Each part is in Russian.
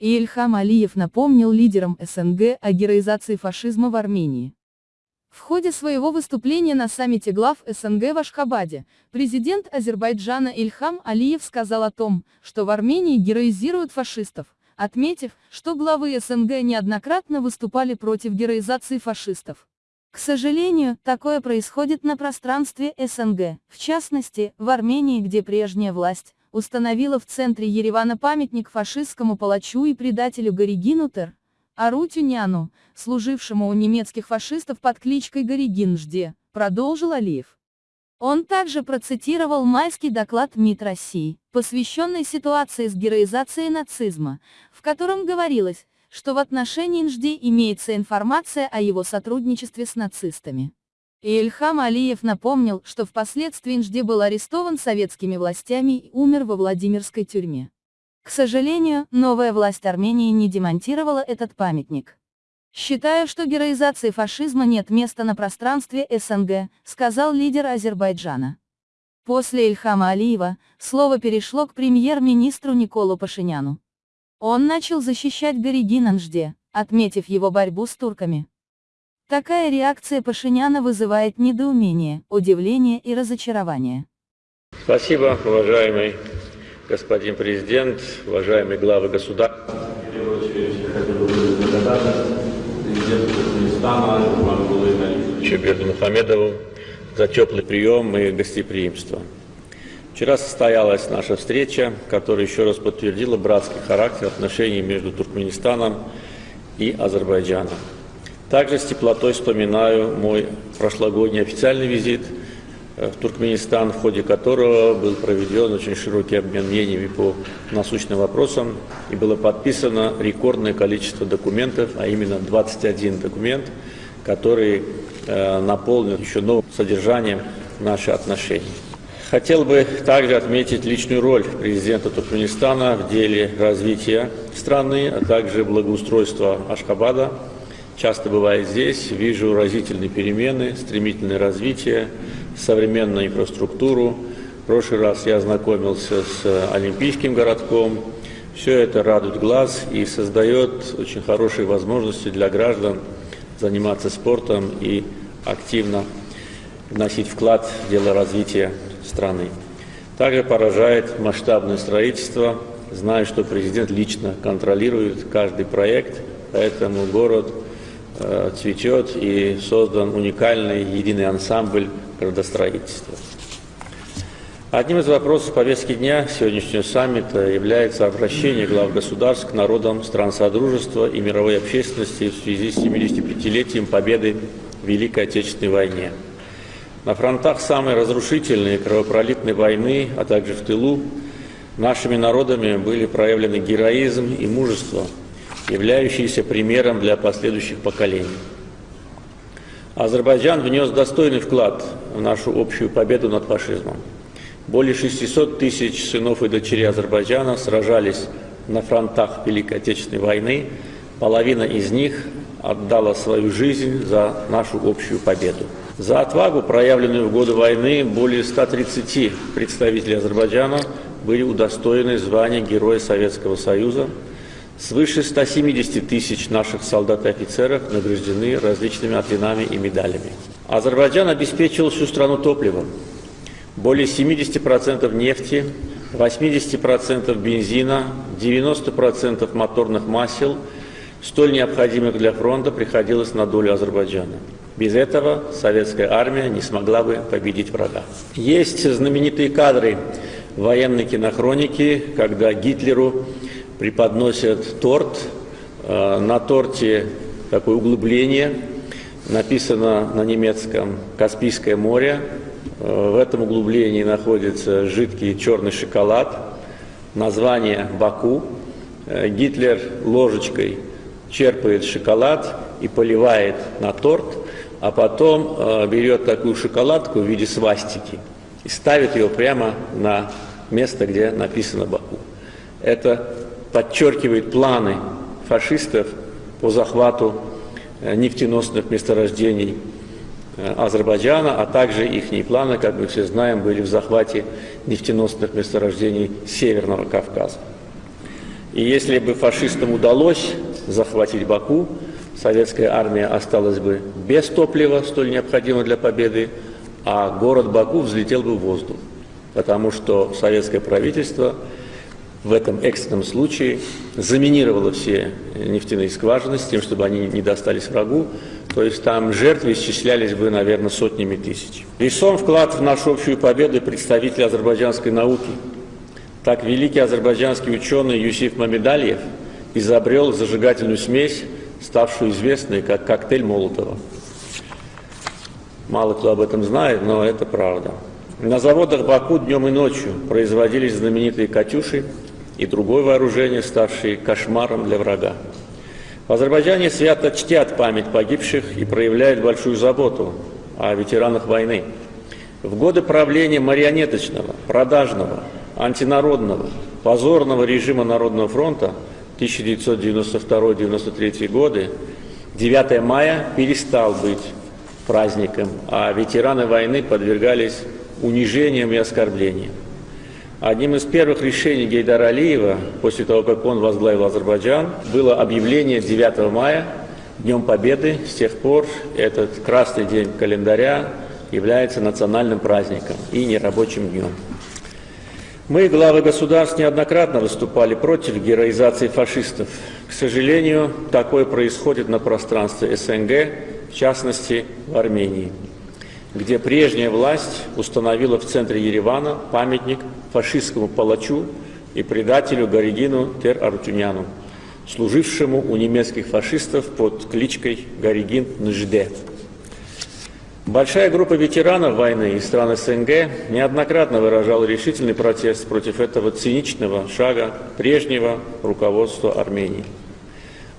И Ильхам Алиев напомнил лидерам СНГ о героизации фашизма в Армении. В ходе своего выступления на саммите глав СНГ в Ашхабаде, президент Азербайджана Ильхам Алиев сказал о том, что в Армении героизируют фашистов, отметив, что главы СНГ неоднократно выступали против героизации фашистов. К сожалению, такое происходит на пространстве СНГ, в частности, в Армении, где прежняя власть установила в центре Еревана памятник фашистскому палачу и предателю Горигину Тер, Арутюняну, служившему у немецких фашистов под кличкой Горигинжде, продолжил Алиев. Он также процитировал майский доклад МИД России, посвященный ситуации с героизацией нацизма, в котором говорилось, что в отношении Нжди имеется информация о его сотрудничестве с нацистами. И Ильхам Алиев напомнил, что впоследствии Нжди был арестован советскими властями и умер во Владимирской тюрьме. К сожалению, новая власть Армении не демонтировала этот памятник. Считаю, что героизации фашизма нет места на пространстве СНГ, сказал лидер Азербайджана. После Ильхама Алиева, слово перешло к премьер-министру Николу Пашиняну. Он начал защищать Горигина Нжде, отметив его борьбу с турками. Такая реакция Пашиняна вызывает недоумение, удивление и разочарование. Спасибо, уважаемый господин президент, уважаемые главы государств. Чеберду Мухамедову за теплый прием и гостеприимство. Вчера состоялась наша встреча, которая еще раз подтвердила братский характер отношений между Туркменистаном и Азербайджаном. Также с теплотой вспоминаю мой прошлогодний официальный визит – в Туркменистан, в ходе которого был проведен очень широкий обмен мнениями по насущным вопросам и было подписано рекордное количество документов, а именно 21 документ, который э, наполнен еще новым содержанием наши отношения. Хотел бы также отметить личную роль президента Туркменистана в деле развития страны, а также благоустройства Ашхабада. Часто бывает здесь, вижу разительные перемены, стремительное развитие, современную инфраструктуру. В прошлый раз я ознакомился с Олимпийским городком. Все это радует глаз и создает очень хорошие возможности для граждан заниматься спортом и активно вносить вклад в дело развития страны. Также поражает масштабное строительство. Знаю, что президент лично контролирует каждый проект, поэтому город э, цветет и создан уникальный единый ансамбль градостроительства. Одним из вопросов повестки дня сегодняшнего саммита является обращение глав государств к народам стран Содружества и мировой общественности в связи с 75-летием победы в Великой Отечественной войне. На фронтах самой разрушительной кровопролитной войны, а также в тылу, нашими народами были проявлены героизм и мужество, являющиеся примером для последующих поколений. Азербайджан внес достойный вклад в нашу общую победу над фашизмом. Более 600 тысяч сынов и дочерей Азербайджана сражались на фронтах Великой Отечественной войны. Половина из них отдала свою жизнь за нашу общую победу. За отвагу, проявленную в годы войны, более 130 представителей Азербайджана были удостоены звания Героя Советского Союза – Свыше 170 тысяч наших солдат и офицеров награждены различными орденами и медалями. Азербайджан обеспечил всю страну топливом. Более 70% нефти, 80% бензина, 90% моторных масел, столь необходимых для фронта, приходилось на долю Азербайджана. Без этого советская армия не смогла бы победить врага. Есть знаменитые кадры военной кинохроники, когда Гитлеру преподносят торт. Э, на торте такое углубление, написано на немецком «Каспийское море». Э, в этом углублении находится жидкий черный шоколад, название «Баку». Э, Гитлер ложечкой черпает шоколад и поливает на торт, а потом берет такую шоколадку в виде свастики и ставит ее прямо на место, где написано «Баку». Это подчеркивает планы фашистов по захвату э, нефтеносных месторождений э, Азербайджана, а также их планы, как мы все знаем, были в захвате нефтеносных месторождений Северного Кавказа. И если бы фашистам удалось захватить Баку, советская армия осталась бы без топлива, столь необходимого для победы, а город Баку взлетел бы в воздух, потому что советское правительство в этом экстренном случае заминировало все нефтяные скважины с тем, чтобы они не достались врагу, то есть там жертвы исчислялись бы, наверное, сотнями тысяч. Весом вклад в нашу общую победу представители азербайджанской науки. Так великий азербайджанский ученый Юсиф Мамедальев изобрел зажигательную смесь, ставшую известной как коктейль Молотова. Мало кто об этом знает, но это правда. На заводах Баку днем и ночью производились знаменитые «Катюши» и другое вооружение, ставшие кошмаром для врага. В Азербайджане свято чтят память погибших и проявляют большую заботу о ветеранах войны. В годы правления марионеточного, продажного, антинародного, позорного режима Народного фронта 1992-1993 годы 9 мая перестал быть праздником, а ветераны войны подвергались унижениям и оскорблениям. Одним из первых решений Гейдара Алиева, после того, как он возглавил Азербайджан, было объявление 9 мая Днем Победы. С тех пор этот красный день календаря является национальным праздником и нерабочим днем. Мы, главы государств, неоднократно выступали против героизации фашистов. К сожалению, такое происходит на пространстве СНГ, в частности, в Армении где прежняя власть установила в центре Еревана памятник фашистскому палачу и предателю Горигину Тер-Артюняну, служившему у немецких фашистов под кличкой Горигин Нжде. Большая группа ветеранов войны из стран СНГ неоднократно выражала решительный протест против этого циничного шага прежнего руководства Армении.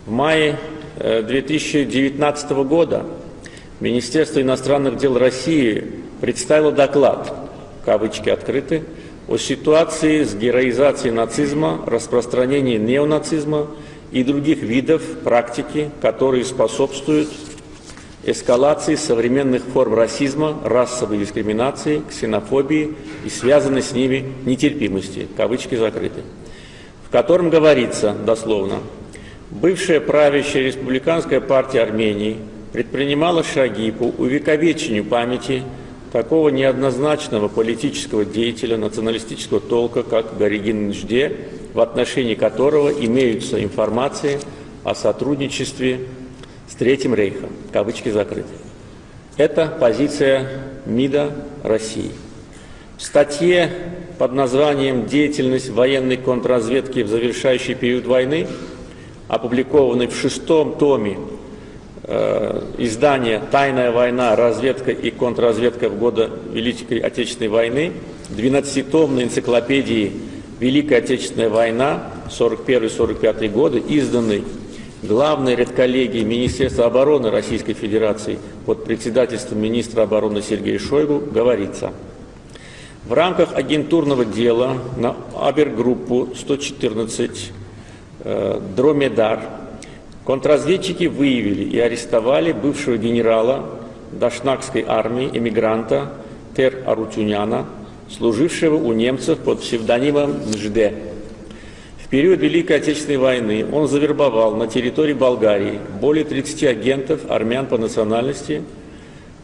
В мае 2019 э, года Министерство иностранных дел России представило доклад, кавычки открыты, о ситуации с героизацией нацизма, распространении неонацизма и других видов практики, которые способствуют эскалации современных форм расизма, расовой дискриминации, ксенофобии и связанной с ними нетерпимости, кавычки закрыты, в котором говорится дословно, бывшая правящая республиканская партия Армении – предпринимала шаги по увековечению памяти такого неоднозначного политического деятеля националистического толка, как Горигин Нжде, в отношении которого имеются информации о сотрудничестве с Третьим Рейхом, кавычки закрыты. Это позиция МИДа России. В статье под названием «Деятельность военной контрразведки в завершающий период войны», опубликованной в шестом томе издание «Тайная война. Разведка и контрразведка в годы Великой Отечественной войны», 12-томной энциклопедии «Великая Отечественная война» 41-45 годы, изданной главной редколлегией Министерства обороны Российской Федерации под председательством министра обороны Сергея Шойгу, говорится, в рамках агентурного дела на Абергруппу 114 э, «Дромедар» Контрразведчики выявили и арестовали бывшего генерала Дашнакской армии, эмигранта Тер Арутюняна, служившего у немцев под псевдонимом Нжде. В период Великой Отечественной войны он завербовал на территории Болгарии более 30 агентов армян по национальности,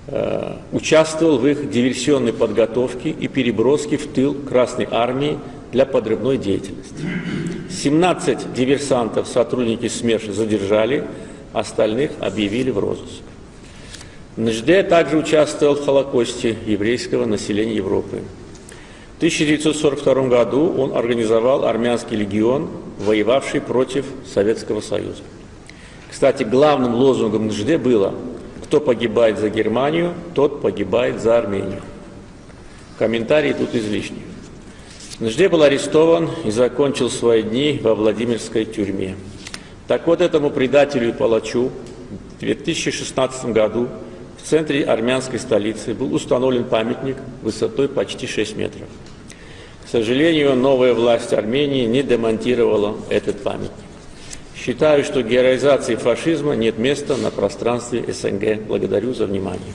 э, участвовал в их диверсионной подготовке и переброске в тыл Красной армии для подрывной деятельности. 17 диверсантов сотрудники СМЕРШ задержали, остальных объявили в розыск. Нжде также участвовал в Холокосте еврейского населения Европы. В 1942 году он организовал армянский легион, воевавший против Советского Союза. Кстати, главным лозунгом Нжде было «Кто погибает за Германию, тот погибает за Армению». Комментарии тут излишни. Нажде был арестован и закончил свои дни во Владимирской тюрьме. Так вот этому предателю и палачу в 2016 году в центре армянской столицы был установлен памятник высотой почти 6 метров. К сожалению, новая власть Армении не демонтировала этот памятник. Считаю, что героизации фашизма нет места на пространстве СНГ. Благодарю за внимание.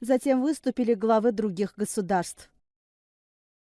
Затем выступили главы других государств.